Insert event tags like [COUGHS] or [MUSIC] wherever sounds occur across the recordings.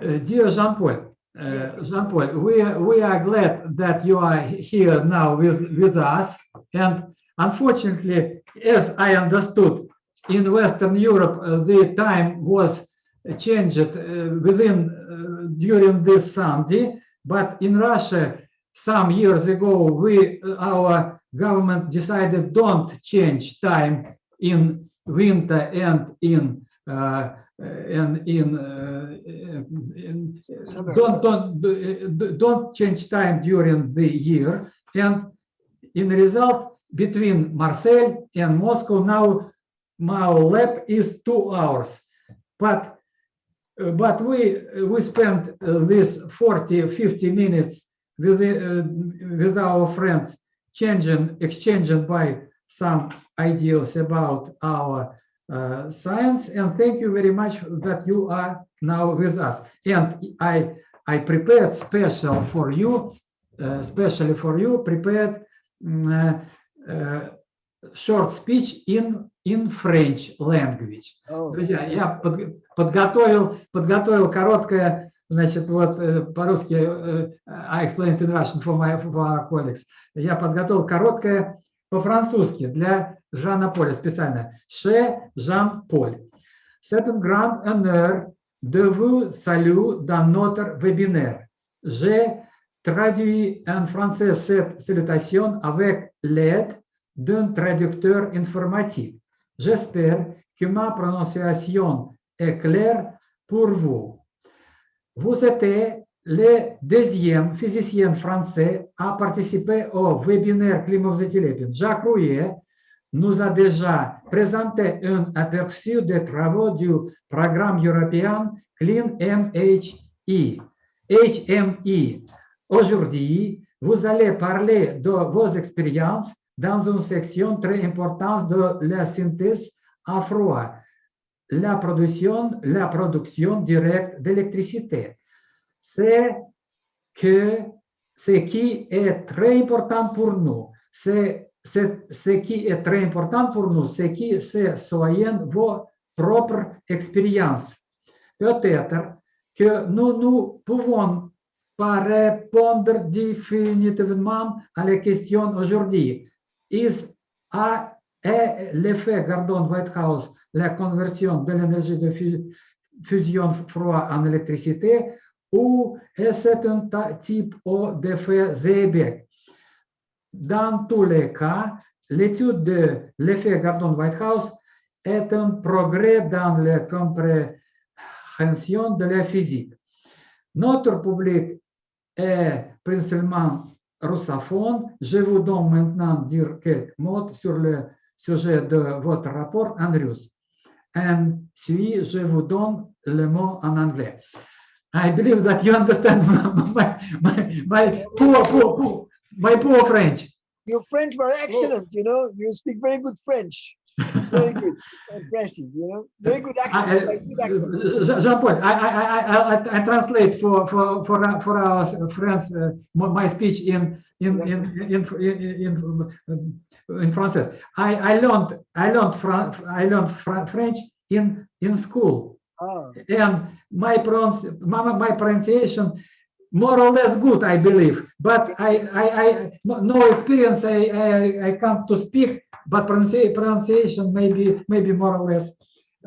Uh, dear Jean-Paul, uh, Jean-Paul, we, are- we are glad that you are here now with, with us. And unfortunately, as I understood, in Western Europe, uh, the time was changed uh, within, uh, during this Sunday. But in Russia, some years ago, we, our government decided don't change time in winter and in uh, and in, uh, in don't don't do- don't change time during the year. And in result between Marseille and Moscow now my lap is two hours. But uh, but we we spent uh, this 40 50 minutes with uh, with our friends changing exchanging by some ideas about our uh, science and thank you very much that you are now with us and i i prepared special for you uh, especially for you prepared mm, uh, uh, short speech in in french language Oh, Друзья, я под- подготовил, подготовил короткое, значит, вот э, по-русски, э, I explained in Russian for my for our colleagues. Я подготовил короткое по-французски для Жана Поля специально. Chez Jean-Paul. C'est un grand honneur de vous saluer dans notre webinaire. J'ai traduit en français cette salutation avec l'aide d'un traducteur informatique. J'espère que ma prononciation est claire pour vous. Vous êtes le deuxième physicien français à participer au webinaire Climat-Zétilépine. Jacques Rouillet nous a déjà présenté un aperçu des travaux du programme européen Clean MHE. HME. Aujourd'hui, vous allez parler de vos expériences dans une section très importante de la synthèse à froid, la production, la production directe d'électricité. C'est que ce qui est très important pour nous, c'est- ce qui est très important pour nous, c'est que ce soient vos propres expériences. Peut-être que nous ne pouvons pas répondre définitivement à la question aujourd'hui. Is a est l'effet Gordon Whitehouse la conversion de l'énergie de fu- fusion froid en électricité ou est-ce un type d'effet Zeebeck? Dans tous les cas, l'étude de l'effet Gordon-Whitehouse est un progrès dans la compréhension de la physique. Notre public est principalement russophone. Je vous donne maintenant dire quelques mots sur le sujet de votre rapport en russe. Puis, je vous donne le mot en anglais. I believe that you understand [LAUGHS] my, my, my my poor French. your French were excellent, you know, you speak very good French. Very [LAUGHS] good, impressive, you know, very good accent, I- very good accent. Jean- Jean-Paul, I, I, I, I, translate for, for, for, for our friends, uh, my speech in, in, in, in, in, in, in Français. I, I learned, I learned, Fran- I learned French in, in school. Ah, And my pronouns, my, my pronunciation more or less good, I believe. But I, I, I no, experience. I, I, I can't to speak, but pronunci- pronunciation maybe, maybe more or less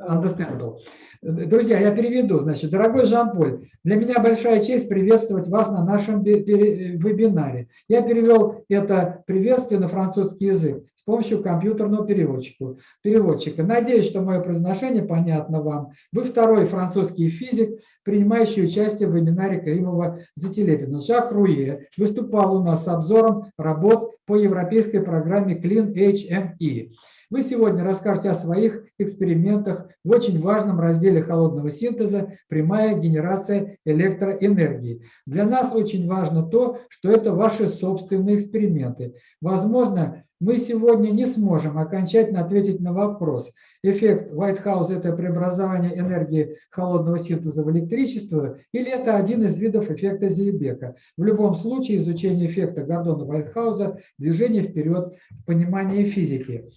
understandable. Друзья, я переведу. Значит, дорогой Жан-Поль, для меня большая честь приветствовать вас на нашем вебинаре. Я перевел это приветствие на французский язык с помощью компьютерного переводчика. переводчика. Надеюсь, что мое произношение понятно вам. Вы второй французский физик, принимающий участие в вебинаре Каримова Зателепина. Жак Руе выступал у нас с обзором работ по европейской программе Clean HME. Вы сегодня расскажете о своих экспериментах в очень важном разделе холодного синтеза «Прямая генерация электроэнергии». Для нас очень важно то, что это ваши собственные эксперименты. Возможно, мы сегодня не сможем окончательно ответить на вопрос, эффект Whitehouse – это преобразование энергии холодного синтеза в электричество или это один из видов эффекта Зейбека. В любом случае изучение эффекта Гордона Whitehouse – движение вперед в понимании физики.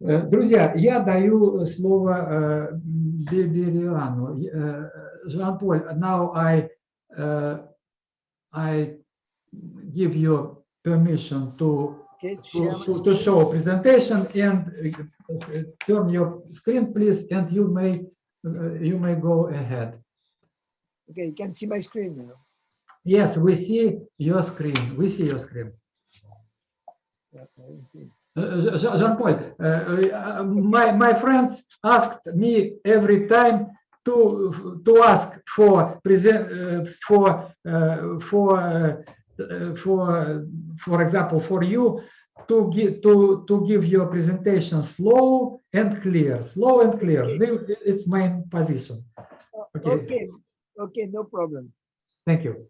Э, Друзья, я даю слово э, Бе- Бериану. Э, Жан-Поль, now I, I give you permission to, Okay, to, to show presentation and uh, turn your screen, please, and you may, uh, you may go ahead. Okay, you can see my screen now. Yes, we see your screen. We see your screen. Okay. Uh, Jean- Jean-Paul, uh, uh, my, my friends asked me every time to, to ask for present, uh, for, uh, for, uh, uh, for, for example, for you to give, to, to give your presentation slow and clear, slow and clear. Okay. It's my position. Okay. Okay, okay, no problem. Thank you.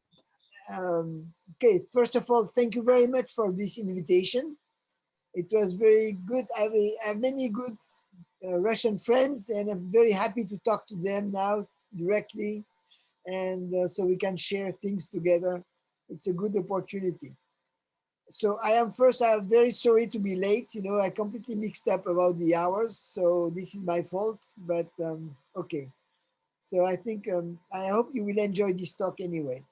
Um, okay, first of all, thank you very much for this invitation. It was very good. I have, I have many good uh, Russian friends, and I'm very happy to talk to them now directly, and uh, so we can share things together. It's a good opportunity. So I am first. I am very sorry to be late. You know, I completely mixed up about the hours, so this is my fault. But um, okay. So I think um, I hope you will enjoy this talk anyway.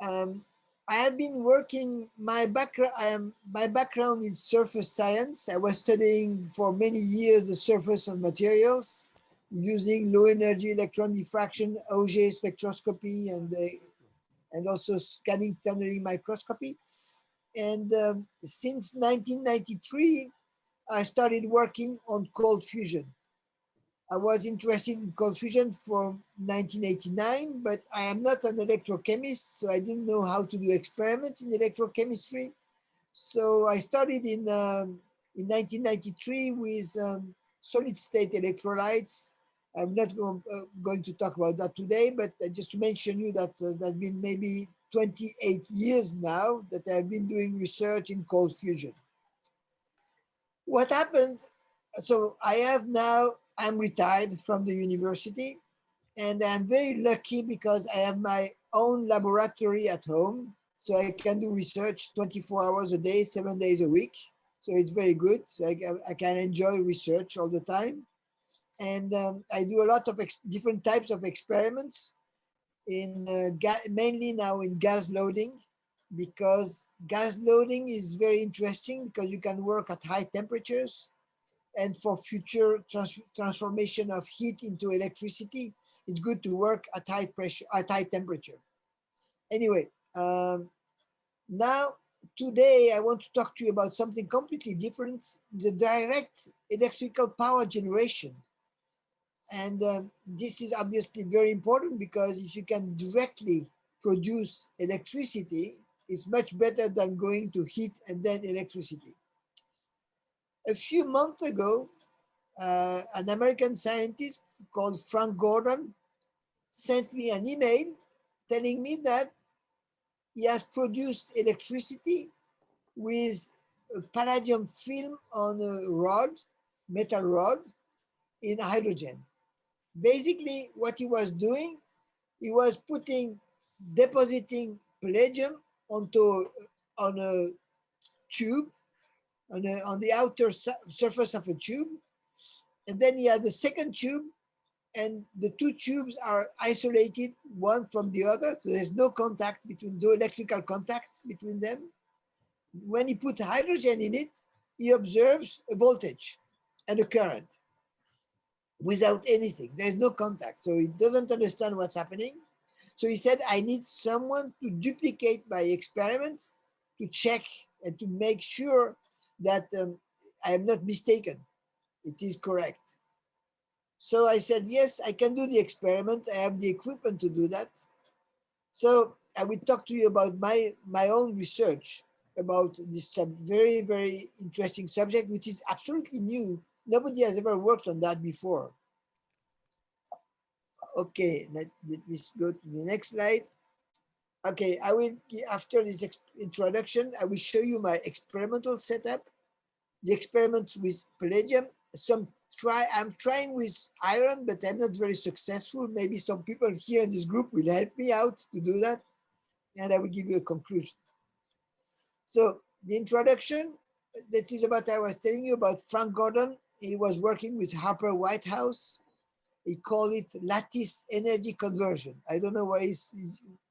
Um, I have been working. My background. I am. My background is surface science. I was studying for many years the surface of materials using low energy electron diffraction, Auger spectroscopy, and uh, and also scanning tunneling microscopy. And um, since 1993, I started working on cold fusion. I was interested in cold fusion from 1989, but I am not an electrochemist, so I didn't know how to do experiments in electrochemistry. So I started in, um, in 1993 with um, solid state electrolytes. I'm not go, uh, going to talk about that today, but just to mention you that uh, that's been maybe 28 years now that I've been doing research in cold fusion. What happened? So I have now I'm retired from the university and I'm very lucky because I have my own laboratory at home. So I can do research 24 hours a day, seven days a week. So it's very good. So I, I can enjoy research all the time. And um, I do a lot of different types of experiments in uh, mainly now in gas loading because gas loading is very interesting because you can work at high temperatures and for future trans transformation of heat into electricity, it's good to work at high pressure, at high temperature. Anyway, um, now today I want to talk to you about something completely different, the direct electrical power generation. And um, this is obviously very important because if you can directly produce electricity, it's much better than going to heat and then electricity a few months ago, uh, an American scientist called Frank Gordon sent me an email telling me that he has produced electricity with a palladium film on a rod, metal rod, in hydrogen. Basically, what he was doing, he was putting, depositing palladium onto on a tube on, a, on the outer su surface of a tube. And then he had the second tube and the two tubes are isolated one from the other. So there's no contact between, no electrical contact between them. When he put hydrogen in it, he observes a voltage and a current without anything. There's no contact. So he doesn't understand what's happening. So he said, I need someone to duplicate my experiment to check and to make sure that um, I am not mistaken. It is correct. So I said, yes, I can do the experiment. I have the equipment to do that. So I will talk to you about my, my own research about this very, very interesting subject, which is absolutely new. Nobody has ever worked on that before. Okay, let, let me go to the next slide. Okay, I will, after this introduction, I will show you my experimental setup, the experiments with palladium, some try, I'm trying with iron, but I'm not very successful. Maybe some people here in this group will help me out to do that, and I will give you a conclusion. So the introduction, that is about I was telling you about Frank Gordon. He was working with Harper Whitehouse. He called it lattice energy conversion. I don't know why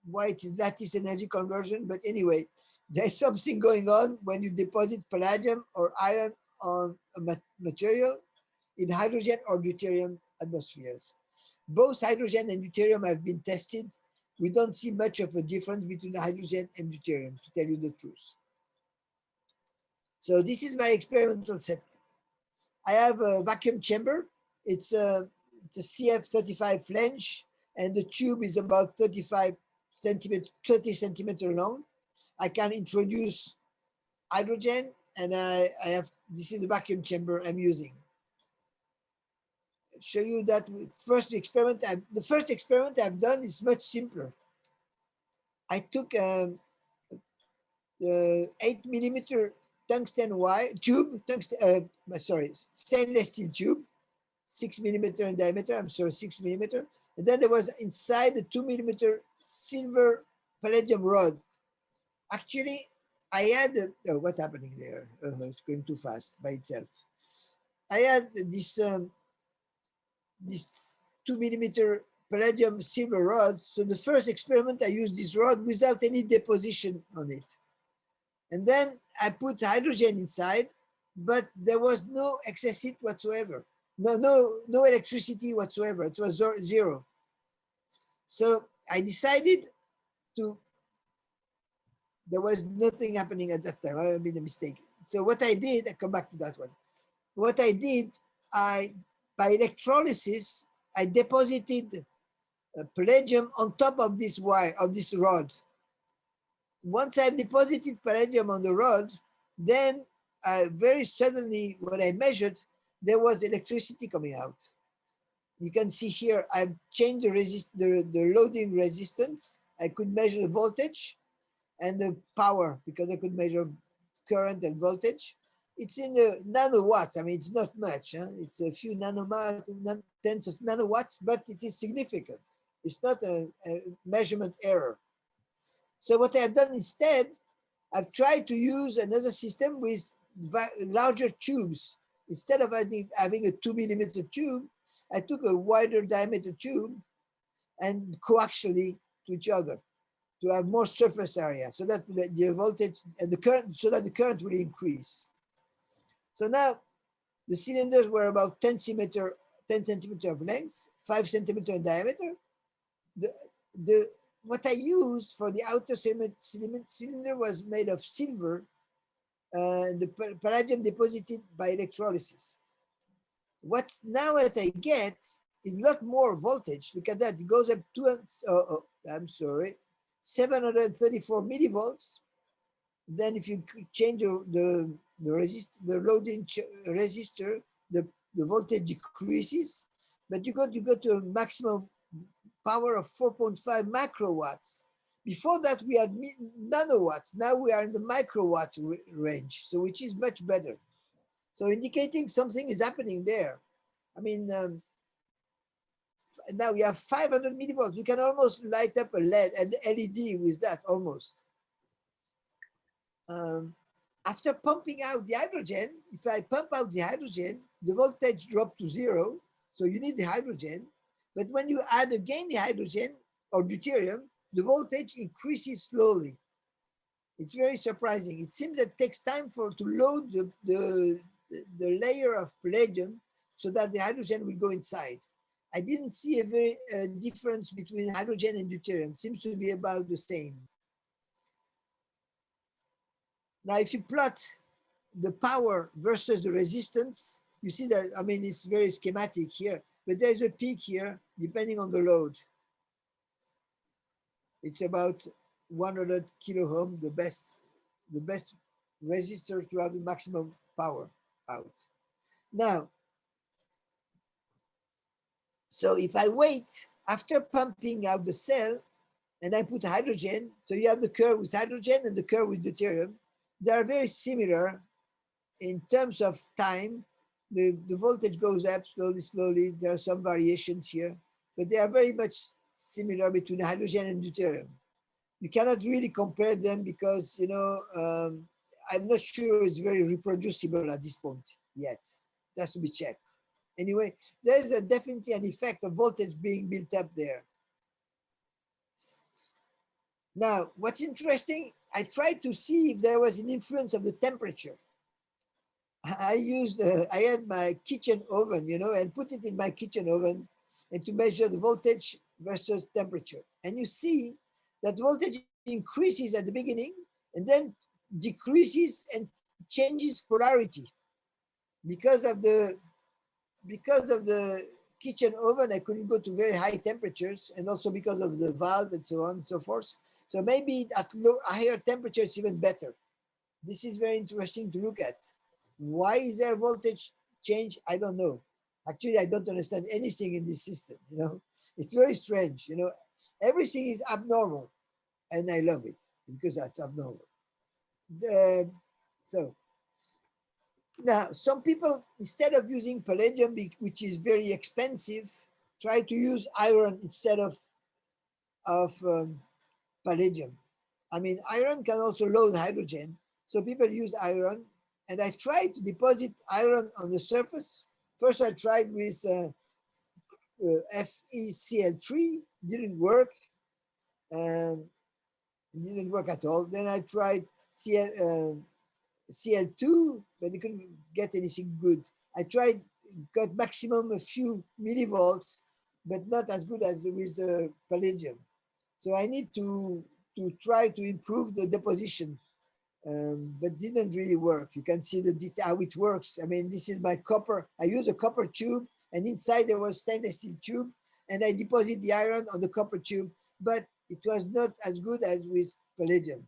why it is lattice energy conversion, but anyway, there's [LAUGHS] something going on when you deposit palladium or iron on a material in hydrogen or deuterium atmospheres. Both hydrogen and deuterium have been tested. We don't see much of a difference between hydrogen and deuterium, to tell you the truth. So this is my experimental set. I have a vacuum chamber. It's a, it's a CF35 flange, and the tube is about 35 centimeter, 30 centimeter long. I can introduce hydrogen, and I, I have, this is the vacuum chamber I'm using. Show you that first experiment, I, the first experiment I've done is much simpler. I took um, the eight millimeter tungsten wire tube, tungsten, uh, sorry, stainless steel tube, six millimeter in diameter, I'm sorry, six millimeter. And then there was inside a two millimeter silver palladium rod. Actually, I had, oh, what's happening there? Oh, it's going too fast by itself. I had this, um, this two millimeter palladium silver rod. So the first experiment, I used this rod without any deposition on it. And then I put hydrogen inside, but there was no excess heat whatsoever. No, no, no electricity whatsoever. It was zero. So I decided to, there was nothing happening at that time. I made a mistake. So what I did, I come back to that one. What I did, I, by electrolysis, I deposited a palladium on top of this wire, of this rod once I've deposited palladium on the rod, then uh, very suddenly when I measured, there was electricity coming out. You can see here, I've changed the, resist the, the loading resistance. I could measure the voltage and the power because I could measure current and voltage. It's in the nanowatts. I mean, it's not much. Huh? It's a few nanomar, tens of nanowatts, but it is significant. It's not a, a measurement error. So what I've done instead, I've tried to use another system with larger tubes. Instead of having a two millimeter tube, I took a wider diameter tube and coaxially to each other to have more surface area so that the voltage and the current, so that the current will increase. So now the cylinders were about 10 centimeter, 10 centimeter of length, five centimeter in diameter. The, the what I used for the outer cylinder was made of silver, uh, the palladium deposited by electrolysis. What now what I get is a lot more voltage. At that, goes up to, oh, oh, I'm sorry, 734 millivolts. Then if you change the, the, the, resist, the loading resistor, the, the voltage decreases, but you got, you go to a maximum power of 4.5 macrowatts. Before that, we had nanowatts. Now we are in the microwatts range, so which is much better. So indicating something is happening there. I mean, um, now we have 500 millivolts. You can almost light up a LED LED with that almost. Um, after pumping out the hydrogen, if I pump out the hydrogen, the voltage dropped to zero. So you need the hydrogen. But when you add again the hydrogen or deuterium, the voltage increases slowly. It's very surprising. It seems that it takes time for to load the, the, the layer of palladium so that the hydrogen will go inside. I didn't see a very difference between hydrogen and deuterium. Seems to be about the same. Now, if you plot the power versus the resistance, you see that, I mean, it's very schematic here, but there's a peak here depending on the load. It's about 100 kilo ohm, the best, the best resistor to have the maximum power out. Now, so if I wait after pumping out the cell and I put hydrogen, so you have the curve with hydrogen and the curve with deuterium, they are very similar in terms of time. The, the voltage goes up slowly, slowly. There are some variations here but they are very much similar between hydrogen and deuterium. You cannot really compare them because, you know, um, I'm not sure it's very reproducible at this point yet. It has to be checked. Anyway, there's a definitely an effect of voltage being built up there. Now, what's interesting, I tried to see if there was an influence of the temperature. I used, uh, I had my kitchen oven, you know, and put it in my kitchen oven and to measure the voltage versus temperature. And you see that voltage increases at the beginning and then decreases and changes polarity. Because of the because of the kitchen oven i couldn't go to very high temperatures and also because of the valve and so on and so forth. So maybe at low higher temperatures even better. This is very interesting to look at why is there voltage change? I don't know. Actually i don't understand anything in this system you know? [LAUGHS] It's very strange you know? Everything is abnormal and i love it because that's abnormal. The, so now some people instead of using palladium which is very expensive try to use iron instead of of um, palladium. I mean iron can also load hydrogen so people use iron and i tried to deposit iron on the surface first i tried with uh, uh, FeCl3 didn't work um, didn't work at all then i tried CL, uh, Cl2, but I couldn't get anything good. I tried, got maximum a few millivolts, but not as good as with the palladium. So I need to, to try to improve the deposition, um, but didn't really work. You can see the how it works. I mean, this is my copper. I use a copper tube and inside there was stainless steel tube and I deposit the iron on the copper tube, but it was not as good as with palladium.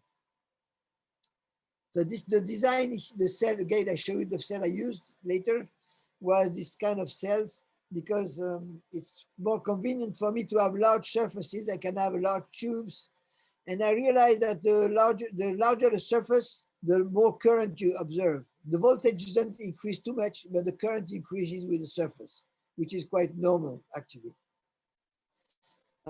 So this the design, the cell again, I show you the cell I used later was this kind of cells because um, it's more convenient for me to have large surfaces. I can have large tubes. And I realized that the larger, the larger the surface, the more current you observe. The voltage doesn't increase too much, but the current increases with the surface, which is quite normal actually.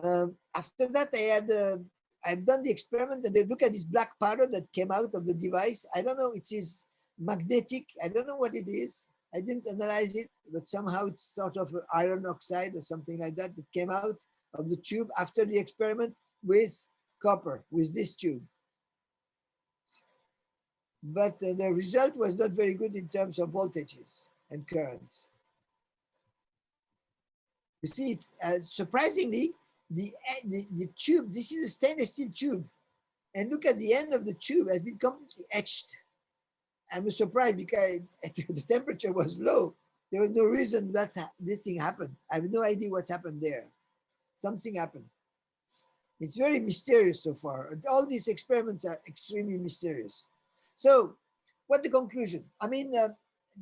Um, after that, I had uh, I've done the experiment and they look at this black powder that came out of the device. I don't know, it is magnetic. I don't know what it is. I didn't analyze it, but somehow it's sort of iron oxide or something like that that came out of the tube after the experiment with copper, with this tube. But uh, the result was not very good in terms of voltages and currents. You see, it, uh, surprisingly, the, the, the tube, this is a stainless steel tube. And look at the end of the tube has been completely etched. I was surprised because [LAUGHS] the temperature was low. There was no reason that this thing happened. I have no idea what's happened there. Something happened. It's very mysterious so far. All these experiments are extremely mysterious. So what the conclusion? I mean, uh,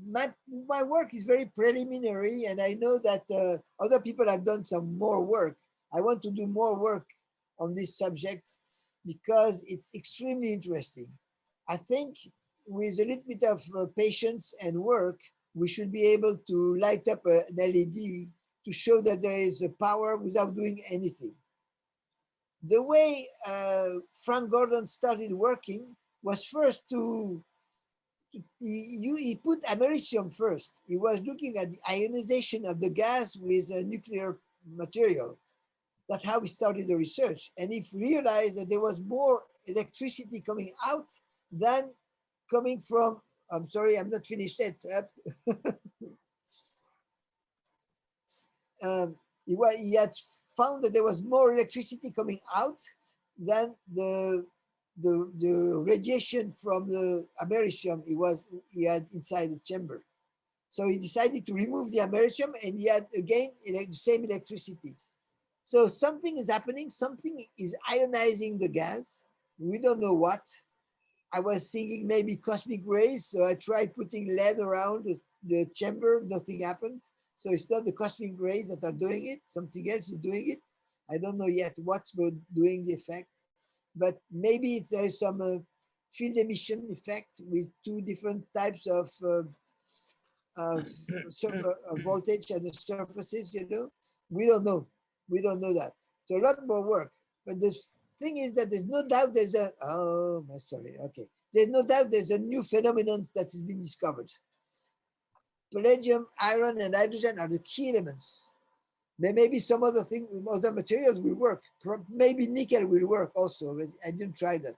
my, my work is very preliminary and I know that uh, other people have done some more work. I want to do more work on this subject because it's extremely interesting. I think with a little bit of uh, patience and work, we should be able to light up a, an LED to show that there is a power without doing anything. The way uh, Frank Gordon started working was first to, to he, he, put americium first. He was looking at the ionization of the gas with a nuclear material. That's how he started the research. And if realized that there was more electricity coming out than coming from, I'm sorry, I'm not finished yet. [LAUGHS] um, he, he had found that there was more electricity coming out than the the, the radiation from the americium he was he had inside the chamber. So he decided to remove the americium and he had again the same electricity. So something is happening, something is ionizing the gas. We don't know what. I was thinking maybe cosmic rays, so I tried putting lead around the, the chamber, nothing happened. So it's not the cosmic rays that are doing it, something else is doing it. I don't know yet what's doing the effect, but maybe it's, there is some uh, field emission effect with two different types of [COUGHS] uh, uh, voltage and the surfaces, you know. We don't know. We don't know that. So a lot more work. But the thing is that there's no doubt there's a, oh, sorry, okay. there's no doubt there's a new phenomenon that has been discovered. Palladium, iron, and hydrogen are the key elements. There may be some other thing, other materials will work. Maybe nickel will work also, but I didn't try that.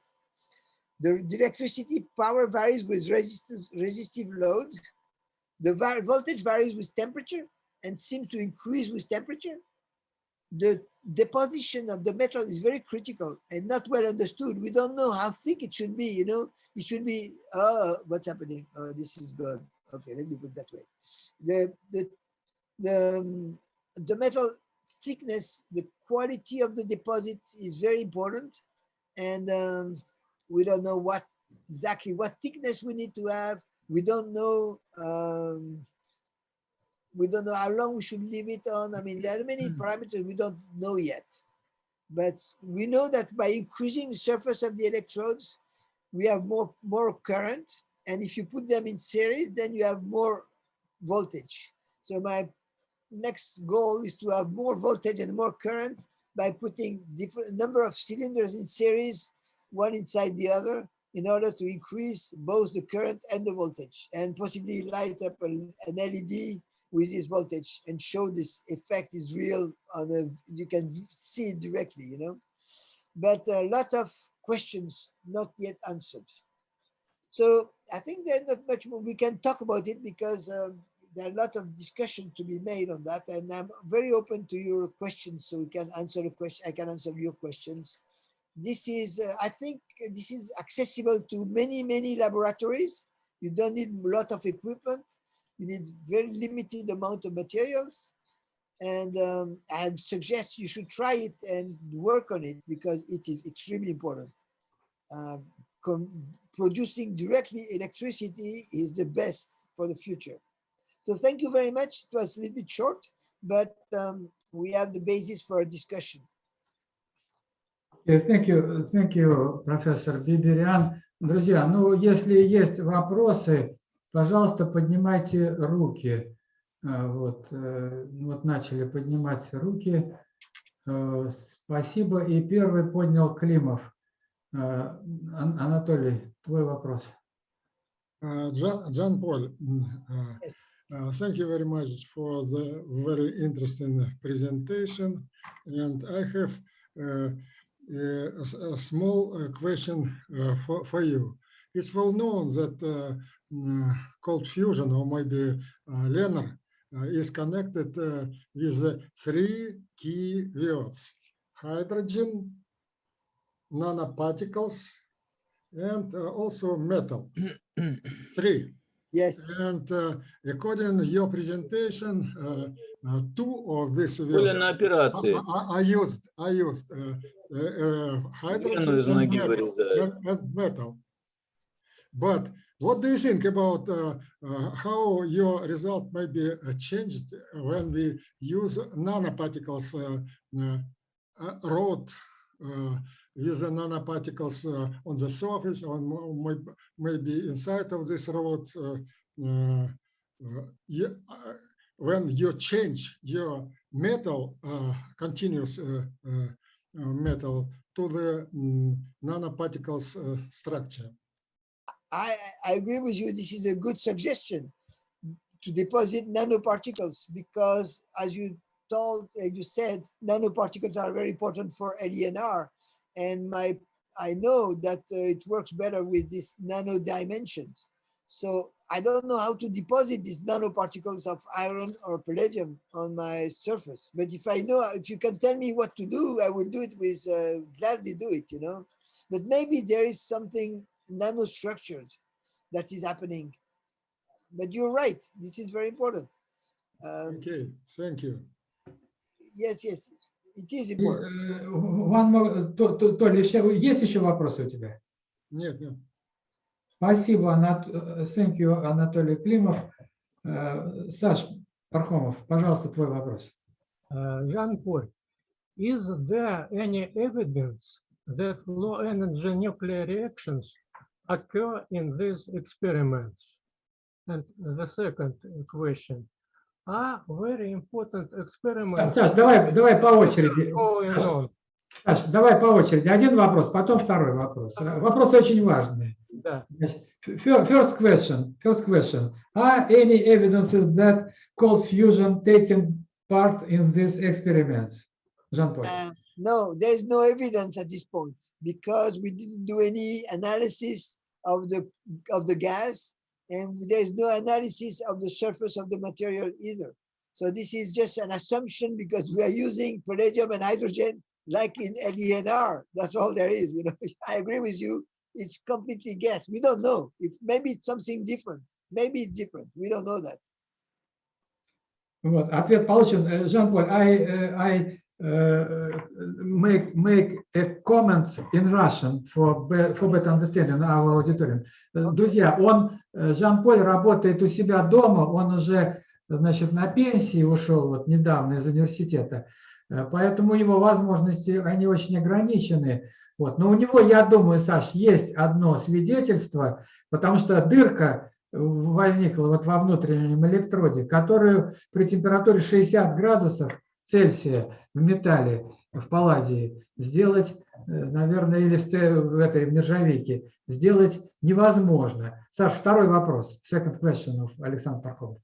The, the electricity power varies with resistance, resistive load. The voltage varies with temperature and seems to increase with temperature. The deposition of the metal is very critical and not well understood. We don't know how thick it should be, you know, it should be, oh, what's happening? Oh, this is good. Okay, let me put that way. The, the, the, um, the metal thickness, the quality of the deposit is very important. And um, we don't know what exactly what thickness we need to have. We don't know um, we don't know how long we should leave it on. I mean, there are many mm. parameters we don't know yet. But we know that by increasing the surface of the electrodes, we have more, more current. And if you put them in series, then you have more voltage. So my next goal is to have more voltage and more current by putting different number of cylinders in series, one inside the other, in order to increase both the current and the voltage and possibly light up an LED with this voltage and show this effect is real on a, you can see it directly, you know, but a lot of questions not yet answered. So I think there's not much more we can talk about it because um, there are a lot of discussion to be made on that. And I'm very open to your questions so we can answer the question. I can answer your questions. This is, uh, I think this is accessible to many, many laboratories. You don't need a lot of equipment you need very limited amount of materials. And um, I suggest you should try it and work on it because it is extremely important. Um, producing directly electricity is the best for the future. So thank you very much. It was a little bit short, but um, we have the basis for a discussion. Yeah, thank you, thank you, Professor Биберян. Друзья, ну, если есть вопросы, Пожалуйста, поднимайте руки. А, вот, э, вот начали поднимать руки. Э, спасибо. И первый поднял Климов. Э, Anatoly, твой вопрос. Э, Jean-Paul, э, yes. Uh, thank you very much for the very interesting presentation. And I have uh, a, a, small question uh, for, for you. It's well known that cold fusion or maybe LENR is connected with three key words, hydrogen, nanoparticles, and also metal. [CLEARS THROAT] three. Yes. And uh, according to your presentation, uh, uh, two of these words are, are, used. Are used hydrogen and metal, and, and metal. But what do you think about uh, uh, how your result may be uh, changed when we use nanoparticles uh, uh, rod with the nanoparticles uh, on the surface or maybe inside of this rod? Uh, mm, uh, you, when you change your metal, continuous metal to the um, nanoparticles structure. I, I agree with you. This is a good suggestion to deposit nanoparticles because as you told, you said, nanoparticles are very important for LENR. And my, I know that uh, it works better with these nano dimensions. So I don't know how to deposit these nanoparticles of iron or palladium on my surface. But if I know, if you can tell me what to do, I will do it with, uh, gladly do it, you know. But maybe there is something nanostructured that is happening. But you're right, this is very important. Um, okay, thank you. Yes, yes, it is important. One more, Толя, есть еще вопросы у тебя? Нет, нет. Спасибо, Анат... thank you, Анатолий Климов. Саш Пархомов, пожалуйста, твой вопрос. Жан-Поль, is there any evidence that low energy nuclear reactions occur in these experiments? And the second question, are very important experiments... Саш, давай, давай по очереди. Саш, давай по очереди. Один вопрос, потом второй вопрос. Вопросы очень важные. Да. First question, first question. Are any evidences that cold fusion taken part in these experiments? Jean-Paul. Uh, no, there's no evidence at this point because we didn't do any analysis of the of the gas and there's no analysis of the surface of the material either. So this is just an assumption because we are using palladium and hydrogen like in LENR. That's all there is. You know, [LAUGHS] I agree with you. It's completely gas. We don't know if maybe it's something different. Maybe it's different. We don't know that. Вот, ответ получен. Э, Жан-Поль, I, э, I э, make, make a comments in Russian for, for better understanding our auditorium. Э, Друзья, он, э, Жан-Поль работает у себя дома, он уже, значит, на пенсии ушел вот недавно из университета, Э, поэтому его возможности, они очень ограничены. Вот. Но у него, я думаю, Саш, есть одно свидетельство, потому что дырка возникла вот во внутреннем электроде, которую при температуре 60 градусов Цельсия в металле, в палладии, сделать, э, наверное, или в, этой в нержавейке, сделать невозможно. Саш, второй вопрос. Second question of Александр Пархомов.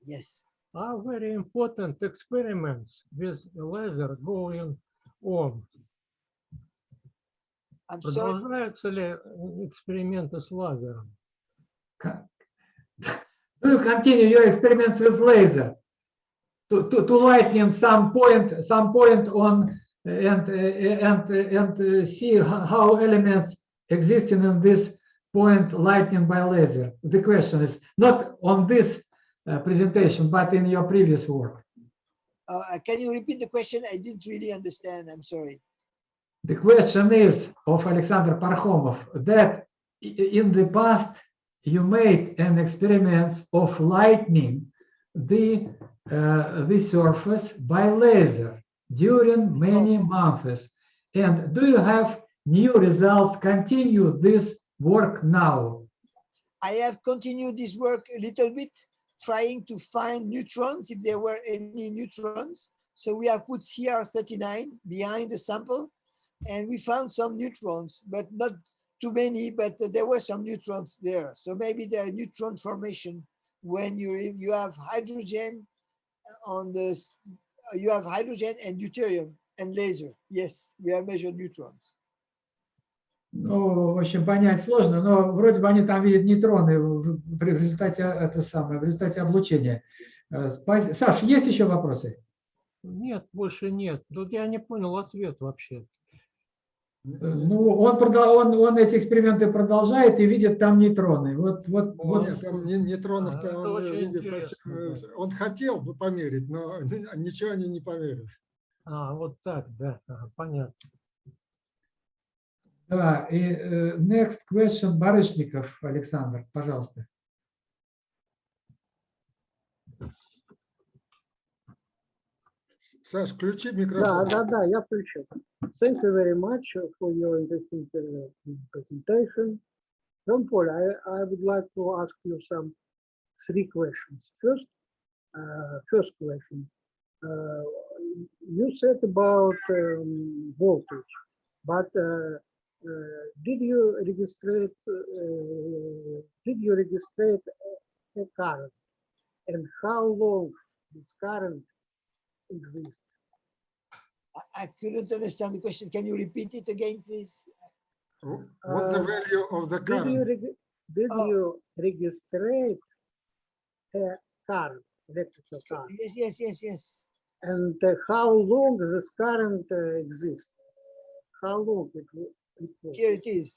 Yes. Are very important experiments with laser going on. I'm sorry. Продолжаются ли эксперименты с лазером? Do you continue your experiments with laser? To, to, to lightning some point, some point on uh, and, uh, and, uh, and uh, see how elements existing in this point lightning by laser. The question is not on this uh, presentation, but in your previous work. Uh, can you repeat the question? I didn't really understand. I'm sorry. The question is of Alexander Parkhomov that in the past you made an experiment of lightning the uh, Uh, the surface by laser during many oh. months. And do you have new results? Continue this work now. I have continued this work a little bit, trying to find neutrons, if there were any neutrons. So we have put CR39 behind the sample, and we found some neutrons, but not too many, but there were some neutrons there. So maybe there are neutron formation when you, you have hydrogen on the, s- you have hydrogen and deuterium and laser. Yes, we have measured neutrons. Ну, в общем, понять сложно, но вроде бы они там видят нейтроны в результате это самое, в результате облучения. Э, Саш, есть еще вопросы? Нет, больше нет. Тут я не понял ответ вообще. Ну, он, продал, он, он эти эксперименты продолжает и видит там нейтроны. Вот, вот, вот. Нет, там не- нейтронов-то это он очень видит интересно, совсем. да. э, Он хотел бы померить, но [LAUGHS] ничего они не померили. А, вот так, да, ага, понятно. Да, и э, next question, Барышников Александр, пожалуйста. Саш, включи Да, микрофон. да, да, я включил. Thank you very much for your interesting presentation. John Paul, I, I would like to ask you some three questions. First, uh, first question. Uh, you said about um, voltage, but uh, uh, did you register uh, did you register a current and how long this current exists? I, I couldn't understand the question. Can you repeat it again, please? Wh- What the Uh, value of the Did you, current? reg- did Oh. you register a current, electrical current? Yes, yes, yes, yes. And uh, how long this current uh, exists? How long it it will- Here it is.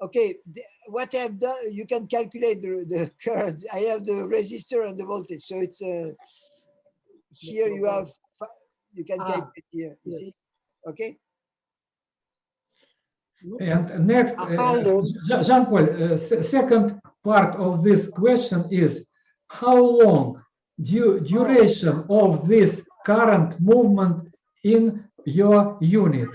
Okay, the- what I've done, you can calculate the, the current. I have the resistor and the voltage. So it's uh, here you have, fi- you can Ah, calculate here, you yes. see? Okay, And next, Uh, how uh, long? Jean- Jean-Paul, uh, second part of this question is how long du- duration of this current movement in your unit?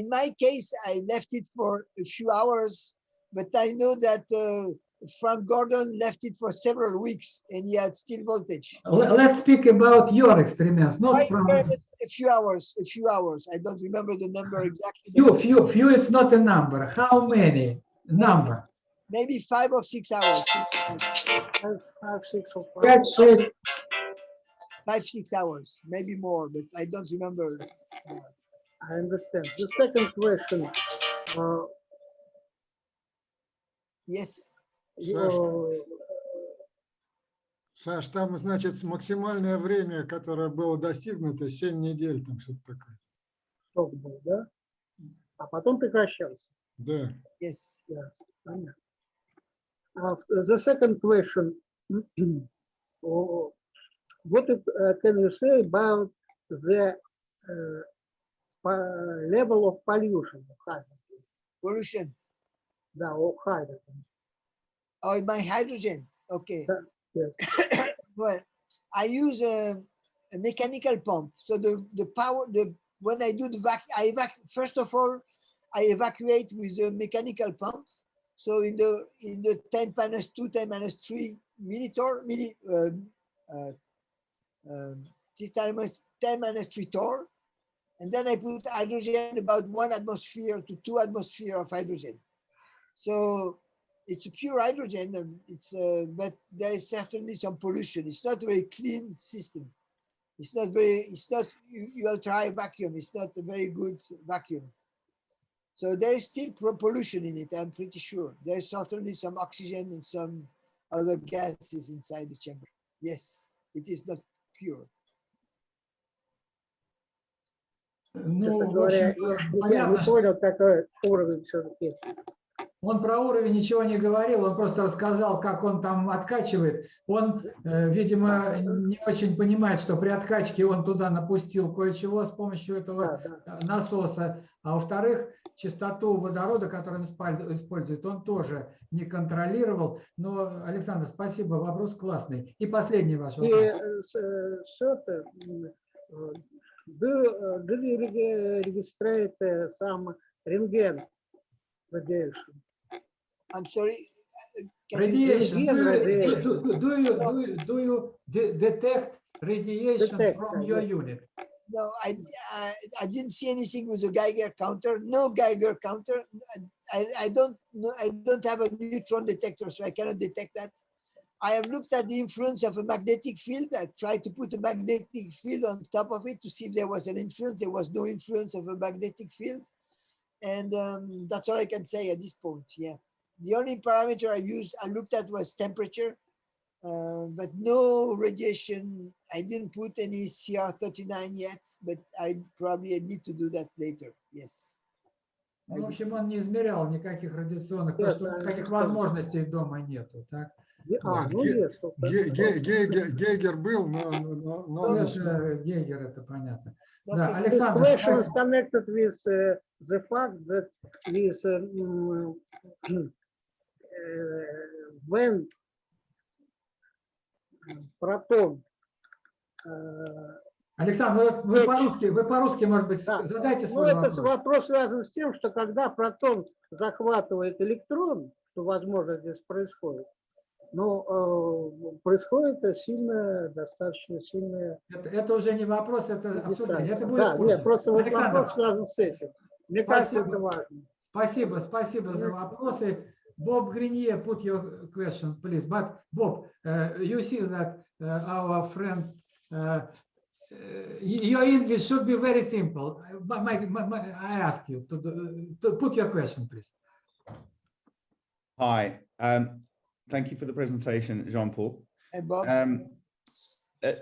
In my case, I left it for a few hours, but I know that uh, Frank Gordon left it for several weeks and he had still voltage. Let's speak about your experiments, not from... A few hours, a few hours. I don't remember the number exactly. Few, few, few, it's not a number. How many? Number. Maybe five or six hours. Five, five six or five. That's it. Five, six hours, maybe more, but I don't remember. I understand. The second question. Uh, yes. You- Саш, там, значит, максимальное время, которое было достигнуто, 7 недель, там что-то такое. срок был, да? А потом прекращался. Да. yes. Yes, понятно. Uh, The second question. [CLEARS THROAT] oh, What uh, can you say about the uh, level of pollution of hydrogen? Pollution. Да, of hydrogen. Oh, my hydrogen. Okay. Yes. [COUGHS] Well, I use a, a mechanical pump. So the, the power, the when I do the vac, I evac, first of all, I evacuate with a mechanical pump. So in the in the 10 minus 2, 10 minus 3 millitorr, milli, um, uh, um, this time is 10 minus 3 torr. And then I put hydrogen about one atmosphere to two atmosphere of hydrogen. So it's pure hydrogen and it's uh, but there is certainly some pollution. It's not a very clean system. It's not very it's not You'll try vacuum. It's not a very good vacuum. So there is still pollution in it i'm pretty sure. There's certainly some oxygen and some other gases inside the chamber. Yes it is not pure. No, a yeah. Он про уровень ничего не говорил, он просто рассказал, как он там откачивает. Он, э, видимо, не очень понимает, что при откачке он туда напустил кое-чего с помощью этого э, насоса. А во-вторых, частоту водорода, который он использует, он тоже не контролировал. Но, Александр, спасибо, вопрос классный. И последний ваш вопрос. э, с- что-то, м, do, do you reg- registrate uh, some рентген? I'm sorry. can you- Radiation. Do you, radiation. do, do, do you, do you, do you de- detect radiation Detect, from your yes. unit? No, I, I I didn't see anything with a Geiger counter. No Geiger counter. I, I don't know. I don't have a neutron detector, so I cannot detect that. I have looked at the influence of a magnetic field. I tried to put a magnetic field on top of it to see if there was an influence. There was no influence of a magnetic field. And um, that's all I can say at this point. Yeah. The only parameter I used, I looked at was temperature, uh, but no radiation. I didn't put any CR39 yet, but I probably need to do that later. Yes. Ну, в общем, он не измерял никаких радиационных, Нет, потому что а, никаких что? возможностей дома нету. Так? Е- А, Да, ну ге- есть. вот Ге- это. Ге- Гейгер, Гейгер был, но, но- но- но Ну, он- это Гейгер, это понятно. Okay. Да, This Александр, question is спасибо. connected with uh, the fact that with uh, mm, uh, when proton uh, Александр, вы- вы по-русски, вы по-русски, может быть, Да. задайте Ну, свой это вопрос. вопрос связан с тем, что когда протон захватывает электрон, что, возможно, здесь происходит, но э, происходит сильная, достаточно сильная Это, это уже не вопрос, это обсуждение. Это будет Да, позже. нет, просто вот Александр, вопрос связан с этим. Мне кажется, Спасибо. это важно. Спасибо, спасибо за вопросы. Bob Greenyer, put your question, please. But Bob, uh, you see that uh, our friend, uh, uh, your English should be very simple. My, my, my- I ask you to, do- to put your question, please. Hi, um, thank you for the presentation, Jean-Paul. And Bob, Um, uh,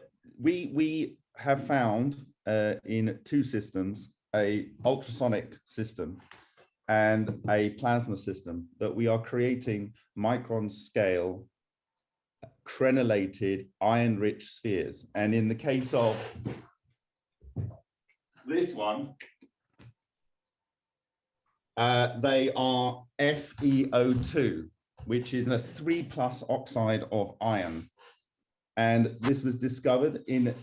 we we have found uh, in two systems a ultrasonic system and a plasma system that we are creating micron scale crenellated iron-rich spheres. And in the case of this one, uh, they are FeO2, which is a three plus oxide of iron. And this was discovered in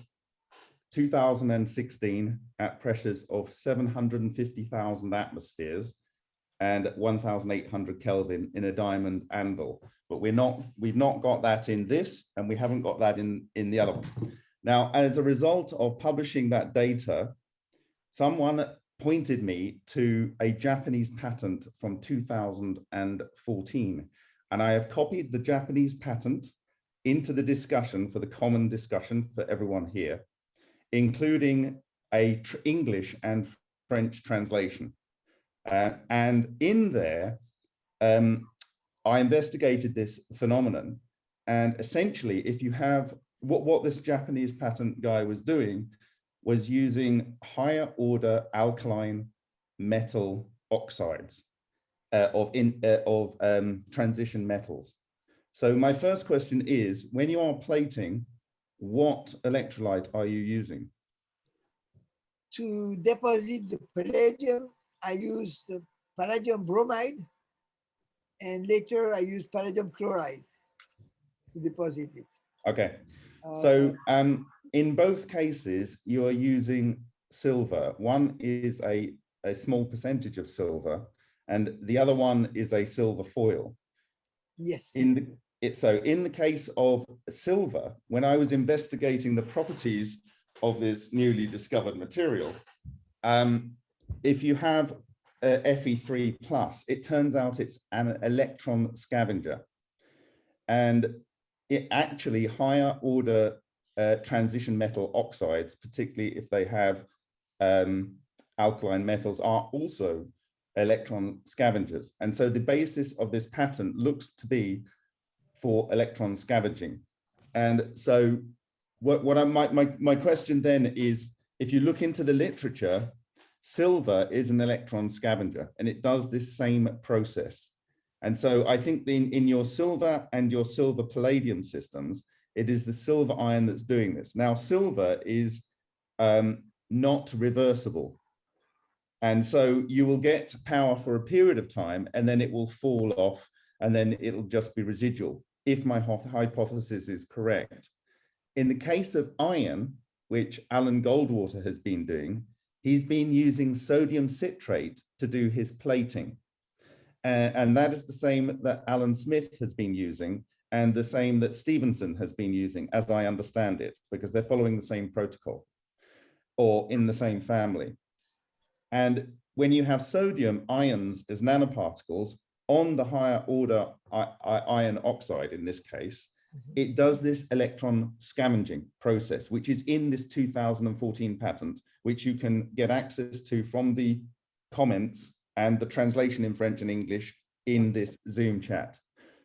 2016 at pressures of 750,000 atmospheres and 1,800 Kelvin in a diamond anvil. But we're not, we've not got that in this, and we haven't got that in, in the other one. Now, as a result of publishing that data, someone pointed me to a Japanese patent from 2014. And I have copied the Japanese patent into the discussion for the common discussion for everyone here, including a English and French translation. Uh, and in there, um, I investigated this phenomenon. And essentially, if you have what, what this Japanese patent guy was doing was using higher order alkaline metal oxides uh, of, in, uh, of um, transition metals. So my first question is, when you are plating, what electrolyte are you using? To deposit the palladium, I use the palladium bromide. And later I use palladium chloride to deposit it. Okay, Uh, so um, in both cases, you are using silver. One is a, a small percentage of silver, and the other one is a silver foil. Yes. In the, it, so in the case of silver, when I was investigating the properties of this newly discovered material, um, if you have a Fe3 plus, it turns out it's an electron scavenger. And it actually higher order uh, transition metal oxides, particularly if they have um, alkaline metals, are also electron scavengers. And so the basis of this pattern looks to be for electron scavenging. And so what, what I my, my, my question then is, if you look into the literature, silver is an electron scavenger and it does this same process. And so I think in, in your silver and your silver palladium systems, it is the silver ion that's doing this. Now, silver is um, not reversible. And so you will get power for a period of time and then it will fall off and then it'll just be residual if my hypothesis is correct. In the case of iron, which Alan Goldwater has been doing, he's been using sodium citrate to do his plating. Uh, and that is the same that Alan Smith has been using and the same that Stevenson has been using, as I understand it, because they're following the same protocol or in the same family. And when you have sodium ions as nanoparticles on the higher order iron oxide in this case, it does this electron scavenging process, which is in this 2014 patent, which you can get access to from the comments and the translation in French and English in this Zoom chat.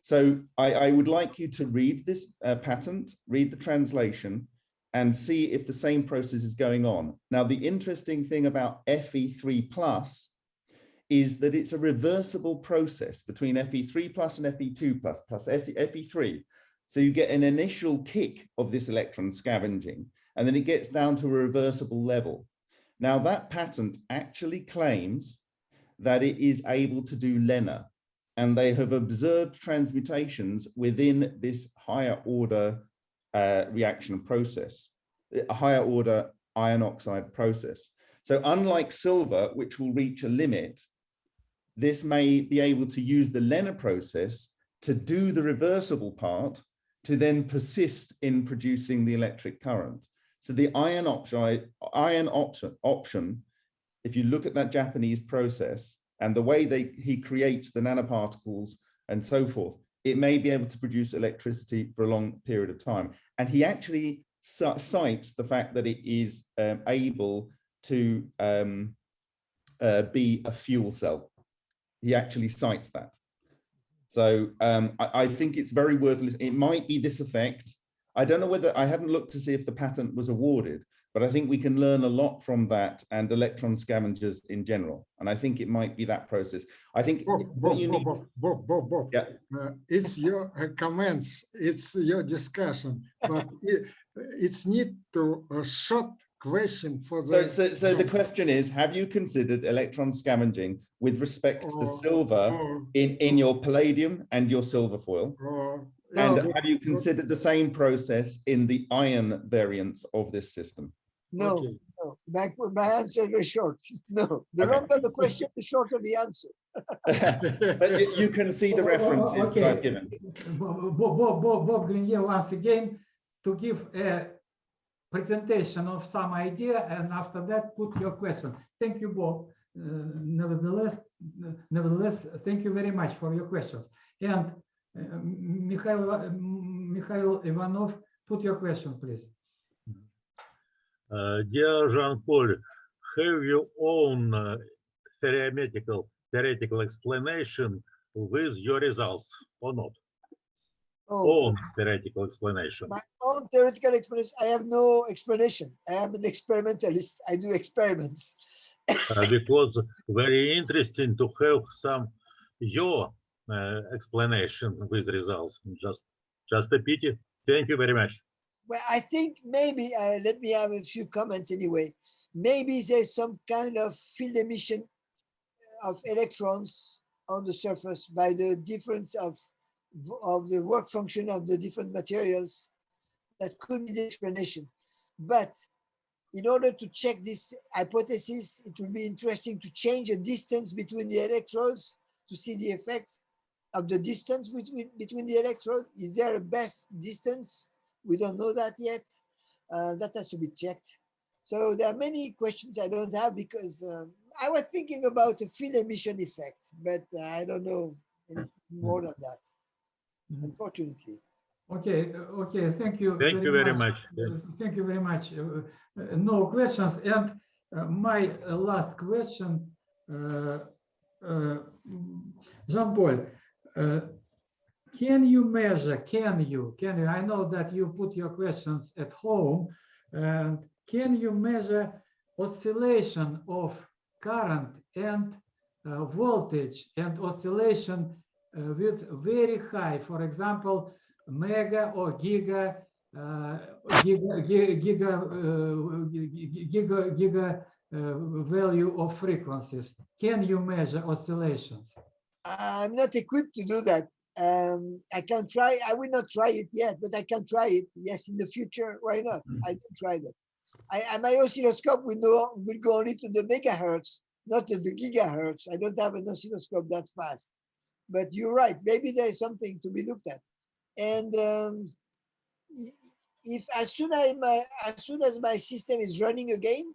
So I, I would like you to read this uh, patent, read the translation, and see if the same process is going on. Now, the interesting thing about FE3 plus is that it's a reversible process between FE3 plus and FE2 plus plus FE3. So you get an initial kick of this electron scavenging, and then it gets down to a reversible level. Now that patent actually claims that it is able to do LENR, and they have observed transmutations within this higher order uh, reaction process, a higher order iron oxide process. So unlike silver, which will reach a limit, this may be able to use the LENR process to do the reversible part to then persist in producing the electric current. So the iron oxide, iron option, option, if you look at that Japanese process and the way they he creates the nanoparticles and so forth, it may be able to produce electricity for a long period of time. And he actually cites the fact that it is um, able to um, uh, be a fuel cell. He actually cites that. So um, I, I, think it's very worth. It might be this effect. I don't know whether I haven't looked to see if the patent was awarded, but I think we can learn a lot from that and electron scavengers in general. And I think it might be that process. I think Bob, Bob, need- Bob, Bob, Bob, Bob. Yeah. Uh, it's your uh, comments, it's your discussion, but [LAUGHS] it, it's need to a short question for the. so, so the question is, have you considered electron scavenging with respect to the silver in, in your palladium and your silver foil? And it's- have you considered the same process in the iron variants of this system? No, okay. no, my, my answer is short. [LAUGHS] No, the Okay. longer the question, the shorter the answer. But [LAUGHS] [LAUGHS] you, you can see the Oh, oh, oh, references that I've given. Bob, Bob, Bob, Bob Greenyer once again to give a presentation of some idea, and after that, put your question. Thank you, Bob. Uh, nevertheless, nevertheless, thank you very much for your questions. And Mikhail, Iva- Mikhail Ivanov, put your question, please. Uh, Dear Jean-Paul, have your own uh, theoretical theoretical explanation with your results or not? Oh, Own theoretical explanation. my own theoretical explanation. I have no explanation. I am an experimentalist. I do experiments. Uh, because very interesting to have some your explanation with results. Just just a pity. Thank you very much. Well, I think maybe, uh, let me have a few comments anyway. Maybe there's some kind of field emission of electrons on the surface by the difference of, of the work function of the different materials. That could be the explanation. But in order to check this hypothesis, it will be interesting to change the distance between the electrodes to see the effect of the distance between, between the electrodes. Is there a best distance? We don't know that yet. Uh, that has to be checked. So there are many questions I don't have because um, I was thinking about a field emission effect, but uh, I don't know anything more than that, Mhm. unfortunately. Okay, uh, okay, thank you. Thank you very much. Yeah. Uh, Thank you very much. Uh, uh, No questions. And uh, my uh, last question, uh, uh, Jean-Paul, uh, can you measure, can you, can you, I know that you put your questions at home, and can you measure oscillation of current and uh, voltage and oscillation uh, with very high, for example, mega or giga, uh, giga, gi- giga, uh, gi- gi- giga, giga uh, value of frequencies. Can you measure oscillations? I'm not equipped to do that. Um, I can try, I will not try it yet, but I can try it. Yes, in the future, why not? I can try that. I, I- my oscilloscope will, know, will go only to the megahertz, not to the gigahertz. I don't have an oscilloscope that fast. But you're right, maybe there is something to be looked at. And um, if as soon as my as soon as my system is running again,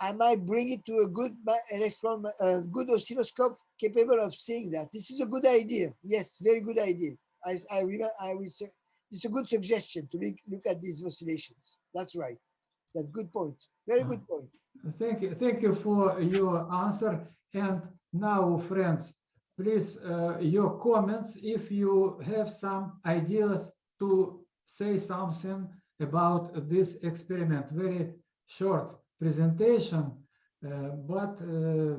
I might bring it to a good electron, a good oscilloscope capable of seeing that. This is a good idea. Yes, very good idea. I I I will it's a good suggestion to look, look at these oscillations. That's right. That's good point. Very good point. Thank you, thank you for your answer. And now, friends, please, uh, your comments, if you have some ideas to say something about this experiment, very short presentation, uh, but, uh,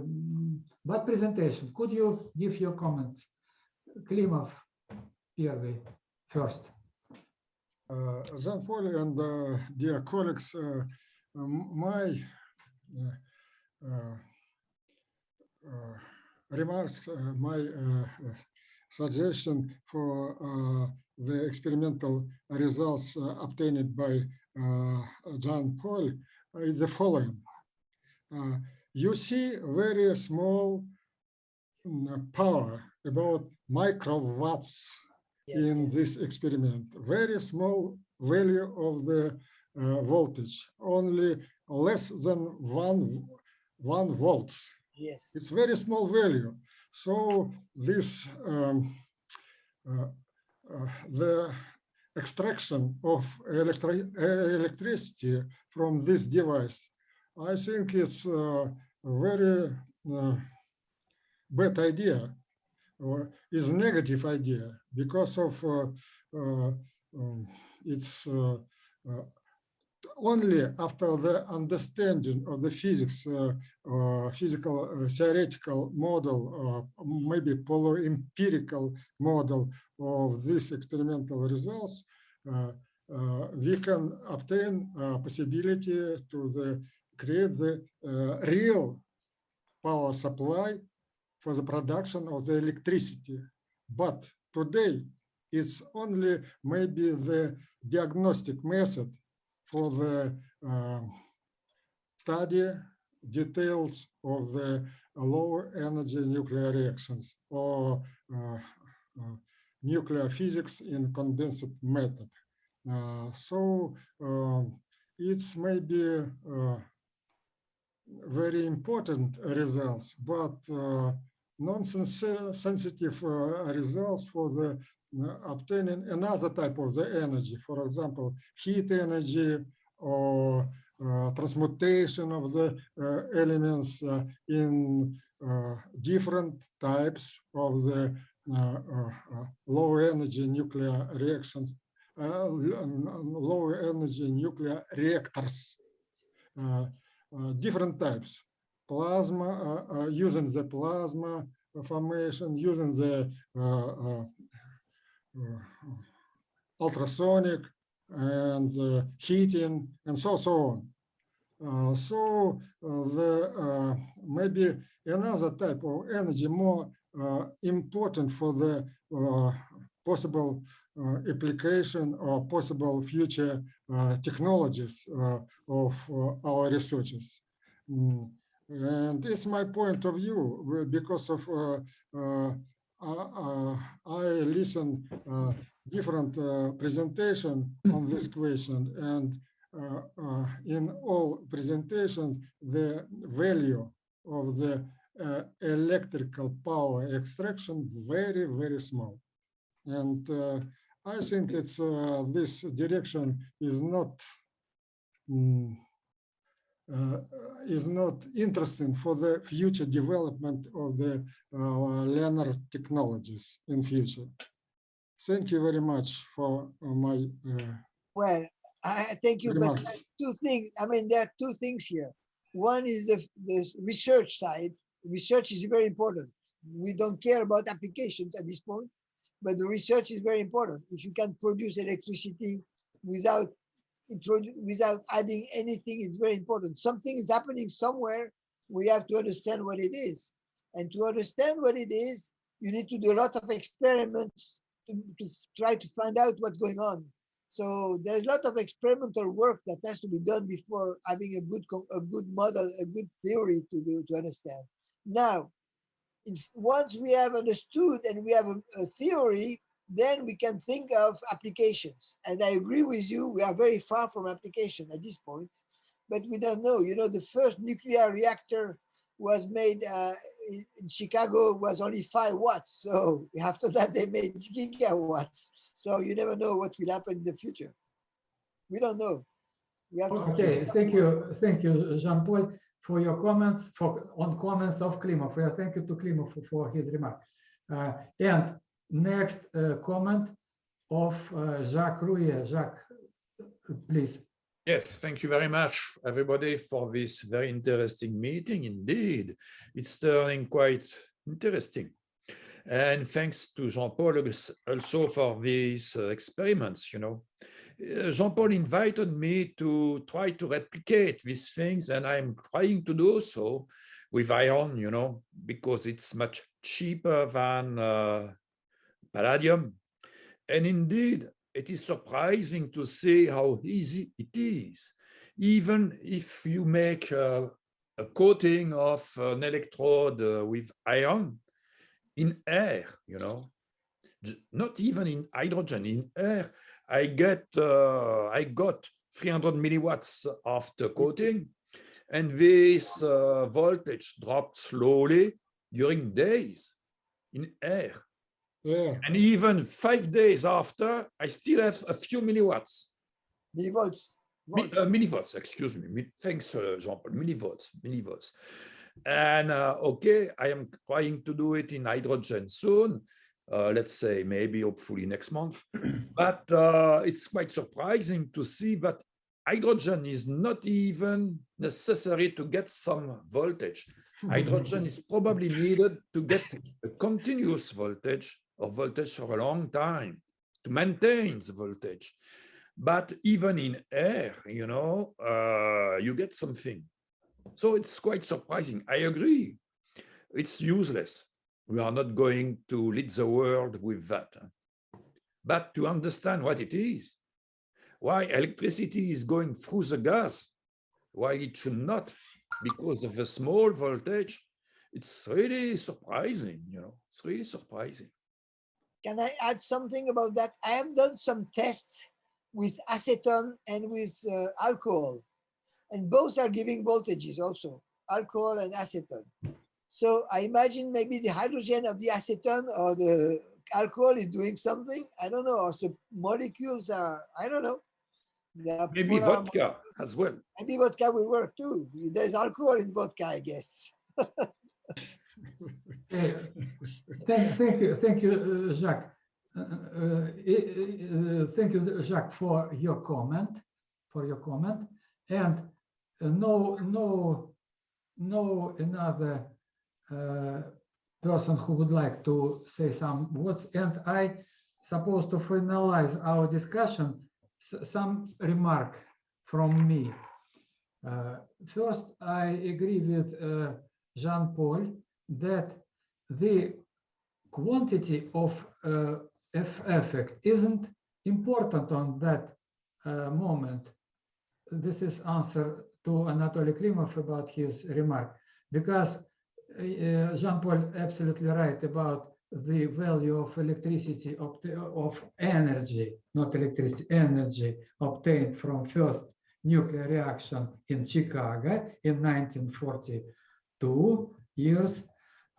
but presentation. Could you give your comments? Klimov, Pierre, first. Uh, Jean Paul and uh, dear colleagues, uh, my uh, remarks, my suggestion for the experimental results obtained by Jean Paul is the following. Uh, You see very small mm, power, about microwatts Yes. in this experiment. Very small value of the uh, voltage, only less than one, one volts. Yes. It's very small value. So this, um, uh, uh, the extraction of electri electricity from this device, I think it's a very uh, bad idea or is negative idea because of uh, uh, um, it's uh, uh, only after the understanding of the physics, uh, uh, physical uh, theoretical model, uh, maybe empirical model of these experimental results, uh, uh, we can obtain uh, possibility to the create the real power supply for the production of the electricity. But today, it's only maybe the diagnostic method for the um, study details of the low energy nuclear reactions or uh, uh, nuclear physics in condensed method. Uh, so um, it's maybe uh, very important results, but uh, non-sensitive uh, results for the obtaining another type of the energy, for example, heat energy or uh, transmutation of the uh, elements uh, in uh, different types of the uh, uh, low energy nuclear reactions, low energy nuclear reactors, different types, plasma, using the plasma formation, using the ultrasonic and uh, heating and so so on. Uh, so uh, the uh, maybe another type of energy more uh, important for the uh, possible uh, application or possible future uh, technologies uh, of uh, our researchers. Mm, And it's my point of view uh, because of uh, uh, uh, uh, I listen uh, different uh, presentation on this question and uh, uh, in all presentations the value of the uh, electrical power extraction very very small. And uh, I think it's uh, this direction is not mm, uh, is not interesting for the future development of the uh, LENR technologies in future. Thank you very much for uh, my uh, Well, I thank you, but remarks. two things, I mean, there are two things here. One is the, the research side. Research is very important. We don't care about applications at this point, but the research is very important. If you can produce electricity without without adding anything, it's very important. Something is happening somewhere. We have to understand what it is. And to understand what it is, you need to do a lot of experiments to, to try to find out what's going on. So there's a lot of experimental work that has to be done before having a good a good model, a good theory to do to understand. Now, if once we have understood and we have a, a theory, then we can think of applications. And I agree with you, we are very far from application at this point, but we don't know. You know, the first nuclear reactor was made uh, in, Chicago was only five watts. So [LAUGHS] after that, they made gigawatts. So you never know what will happen in the future. We don't know. We have to Okay, thank you, thank you, Jean-Paul, for your comments, for, on comments of Klimov. Yeah, Thank you to Klimov for- for his remark. Uh, And next uh, comment of uh, Jacques Ruer. Jacques, please. Yes, thank you very much, everybody, for this very interesting meeting. Indeed, it's turning quite interesting. And thanks to Jean-Paul also for these uh, experiments, you know. Jean-Paul invited me to try to replicate these things, and I'm trying to do so with iron, you know, because it's much cheaper than uh, palladium. And indeed, it is surprising to see how easy it is. Even if you make a coating of an electrode uh, with iron in air, you know, not even in hydrogen, in air, I get, uh, I got 300 milliwatts after coating, and this uh, voltage dropped slowly during days in air. Yeah, And even five days after, I still have a few milliwatts, millivolts. mi- uh, millivolts, excuse me. mi- Thanks, uh, Jean-Paul, millivolts, millivolts. And uh, okay, I am trying to do it in hydrogen soon. Uh, let's say maybe hopefully next month. [CLEARS THROAT] but uh, it's quite surprising to see that hydrogen is not even necessary to get some voltage. [LAUGHS] Hydrogen is probably needed to get a continuous voltage or voltage for a long time to maintain the voltage. But even in air, you know, uh, you get something. So it's quite surprising. I agree. It's useless. We are not going to lead the world with that. But to understand what it is, why electricity is going through the gas, why it should not, because of a small voltage, it's really surprising, you know, it's really surprising. Can I add something about that? I have done some tests with acetone and with uh, alcohol. And both are giving voltages also, alcohol and acetone. So I imagine maybe the hydrogen of the acetone or the alcohol is doing something. I don't know, or the molecules are, I don't know. Maybe vodka as well. Maybe vodka will work too. There's alcohol in vodka, I guess. [LAUGHS] Thank, thank you, thank you, uh, Jacques. Uh, uh, Thank you, Jacques, for your comment, for your comment. And no, no, no another person who would like to say some words. And I supposed to finalize our discussion, some remark from me. Uh, First, I agree with uh, Jean-Paul that the quantity of uh, F effect isn't important on that uh, moment. This is answer to Anatoly Klimov about his remark, because uh, uh, Jean-Paul absolutely right about the value of electricity of energy, not electricity, energy obtained from first nuclear reaction in Chicago in 1942 years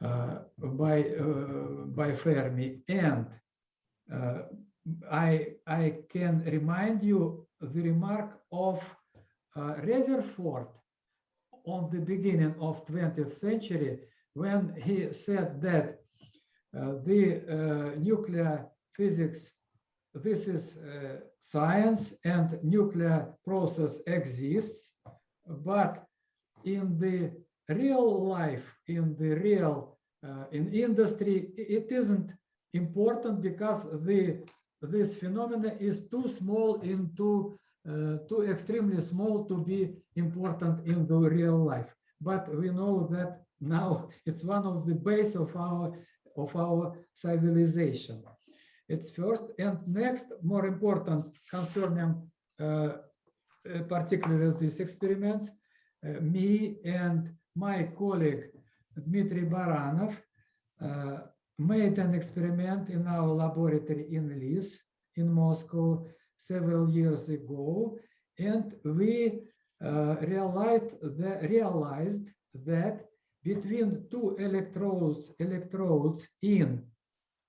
by uh, by Fermi. And uh, I I can remind you the remark of uh, Rutherford on the beginning of 20th century when he said that uh, the uh, nuclear physics this is uh, science and nuclear process exists but in the real life in the real uh, in industry it isn't important because the this phenomena is too small in too uh, too extremely small to be important in the real life. But we know that now [LAUGHS] it's one of the base of our of our civilization. It's first and next more important concerning uh, uh, particularly these experiments uh, me and my colleague Dmitry Baranov uh, made an experiment in our laboratory in Lis in Moscow several years ago, and we uh, realized that, realized that between two electrodes electrodes in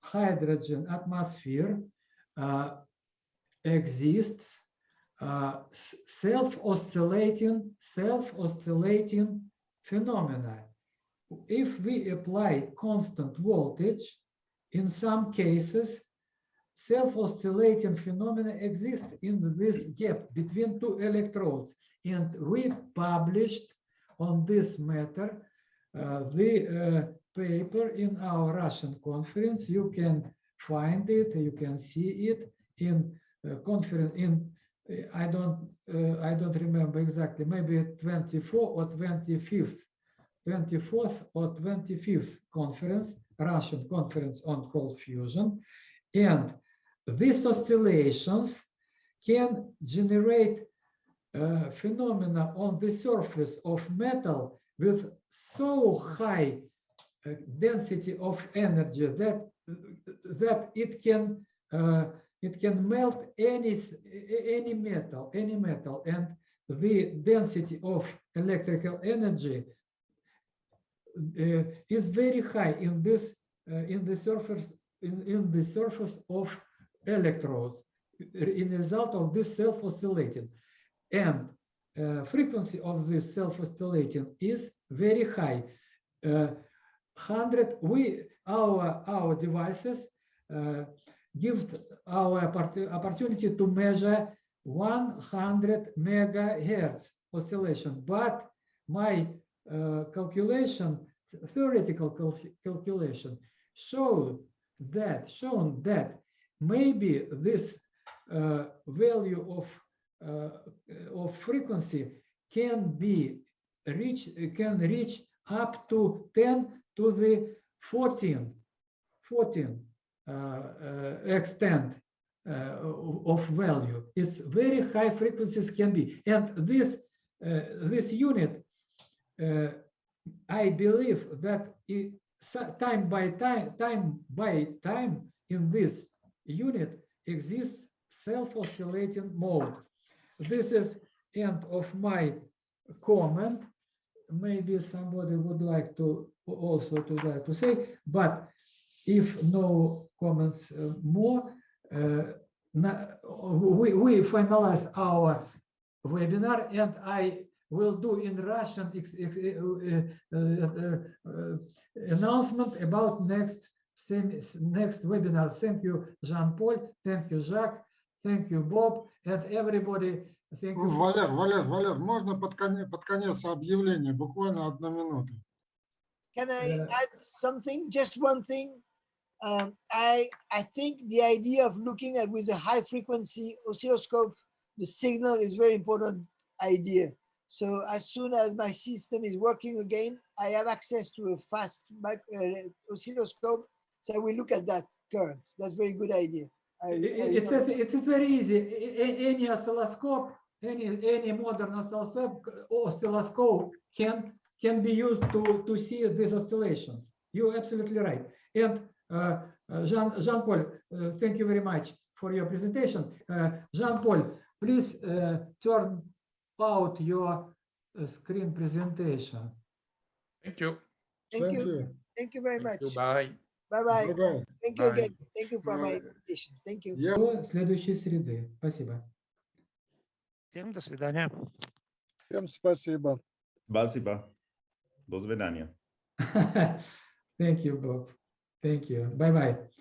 hydrogen atmosphere uh, exists uh, self-oscillating self-oscillating phenomena if we apply constant voltage, in some cases, self-oscillating phenomena exist in this gap between two electrodes. And we published on this matter uh, the uh, paper in our Russian conference. You can find it, you can see it in uh, conference in uh, I don't uh, I don't remember exactly, maybe 24 or 25th 24th or 25th conference, Russian conference on cold fusion. And these oscillations can generate uh, phenomena on the surface of metal with so high uh, density of energy that that it can uh, it can melt any any metal any metal and the density of electrical energy is very high in this uh, in the surface in, in the surface of electrodes in result of this self-oscillating. And uh, frequency of this self-oscillating is very high. Uh, 100 we our our devices uh, give our opportunity to measure 100 megahertz oscillation. But my calculation theoretical cal- calculation showed that shown that maybe this uh, value of uh, of frequency can be reach can reach up to 10 to the 14 14 uh, uh, extent uh, of value. It's very high frequencies can be. And this uh, this unit uh, I believe that it, time by time, time by time in this unit exists self-oscillating mode. This is end of my comment. Maybe somebody would like to also to like to say, but if no comments uh, more, uh, we, we finalize our webinar and I will do in Russian ex- ex- uh, uh, uh, uh, announcement about next sem- next webinar. Thank you, Jean-Paul. Thank you, Jacques. Thank you, Bob, and everybody. Thank you. Валер, Валер, Валер, можно под конец, под конец объявления, буквально одна минута. Can I Uh, add something? Just one thing. Um, I I think the idea of looking at with a high frequency oscilloscope, the signal is very important idea. So as soon as my system is working again, I have access to a fast uh, oscilloscope. So we look at that current. That's a very good idea. I, I- I It's, remember- it's it's very easy. Any oscilloscope, any, any modern oscilloscope, oscilloscope can, can be used to, to see these oscillations. You're absolutely right. And uh, uh, Jean, Jean-Paul, uh, thank you very much for your presentation. Uh, Jean-Paul, please uh, turn out your uh, screen presentation. Thank you. Thank Thank you. you. Thank you very Thank you. much. Bye. Bye bye. Bye-bye. Thank you Bye. again. Thank you for my Bye. invitation. Thank you. Я До следующей среды. Спасибо. Всем до свидания. Всем спасибо. Спасибо. До свидания. [LAUGHS] Thank you, Bob. Thank you. Bye-bye.